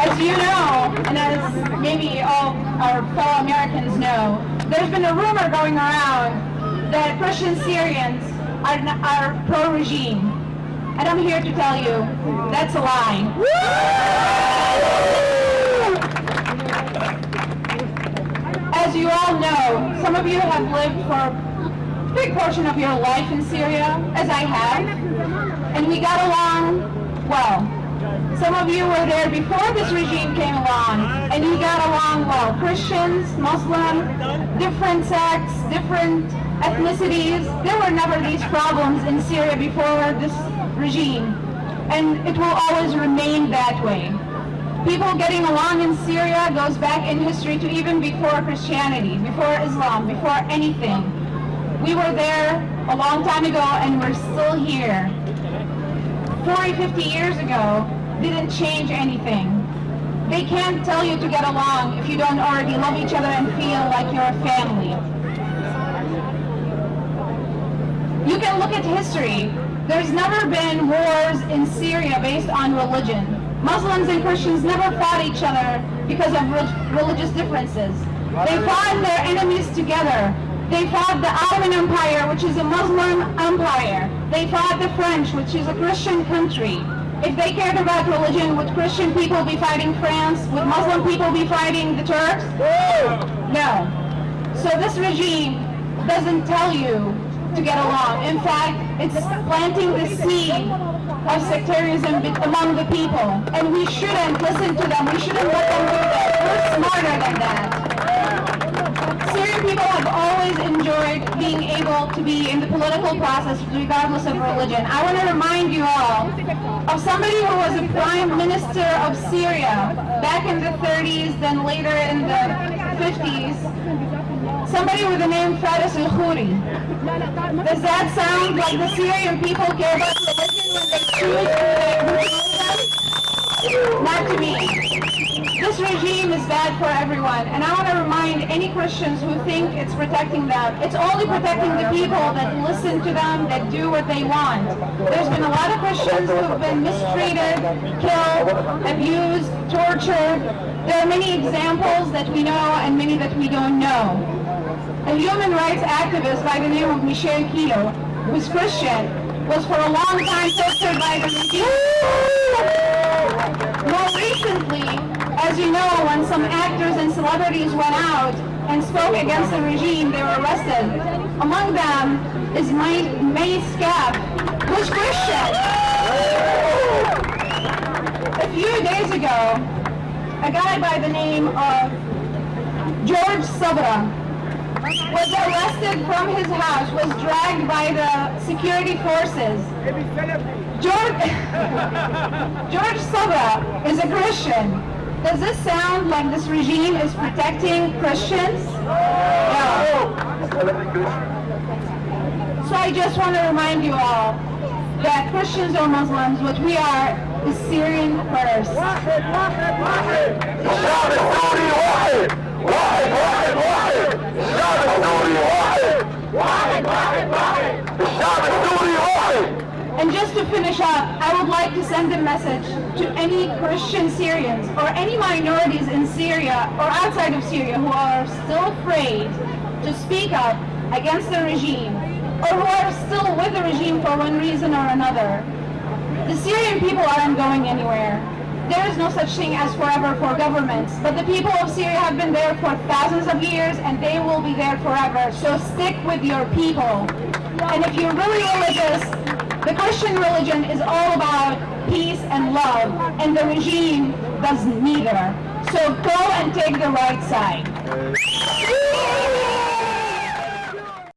As you know, and as maybe all our fellow Americans know, there's been a rumor going around that Christian Syrians are, are pro-regime. And I'm here to tell you, that's a lie. As you all know, some of you have lived for a big portion of your life in Syria, as I have, and we got along well. Some of you were there before this regime came along, and you got along well. Christians, Muslims, different sects, different ethnicities. There were never these problems in Syria before this regime, and it will always remain that way. People getting along in Syria goes back in history to even before Christianity, before Islam, before anything. We were there a long time ago and we're still here. 40, 50 years ago didn't change anything. They can't tell you to get along if you don't already love each other and feel like you're a family. You can look at history. There's never been wars in Syria based on religion. Muslims and Christians never fought each other because of re religious differences. They fought their enemies together. They fought the Ottoman Empire, which is a Muslim empire. They fought the French, which is a Christian country. If they cared about religion, would Christian people be fighting France? Would Muslim people be fighting the Turks? No. So this regime doesn't tell you to get along. In fact, it's planting the seed of sectarianism among the people. And we shouldn't listen to them. We shouldn't let them do that. We're smarter than that. People have always enjoyed being able to be in the political process regardless of religion. I want to remind you all of somebody who was a prime minister of Syria back in the 30s, then later in the 50s. Somebody with the name Faris al-Khoury. Does that sound like the Syrian people care about religion when they choose not to me. This regime is bad for everyone, and I want to remind any Christians who think it's protecting them, it's only protecting the people that listen to them, that do what they want. There's been a lot of Christians who have been mistreated, killed, abused, tortured. There are many examples that we know and many that we don't know. A human rights activist by the name of Michel Kilo, who's Christian, was for a long time tortured by the regime. More recently, as you know, when some actors celebrities went out and spoke against the regime, they were arrested. Among them is May, May Skaf, who's Christian. A few days ago, a guy by the name of George Sabra was arrested from his house, was dragged by the security forces. George, George Sabra is a Christian. Does this sound like this regime is protecting Christians? No. So I just want to remind you all that Christians or Muslims, what we are, is Syrian first. To finish up, I would like to send a message to any Christian Syrians or any minorities in Syria or outside of Syria who are still afraid to speak up against the regime or who are still with the regime for one reason or another. The Syrian people aren't going anywhere. There is no such thing as forever for governments, but the people of Syria have been there for thousands of years and they will be there forever. So stick with your people. And if you're really religious, the Christian religion is all about peace and love, and the regime does neither. So go and take the right side.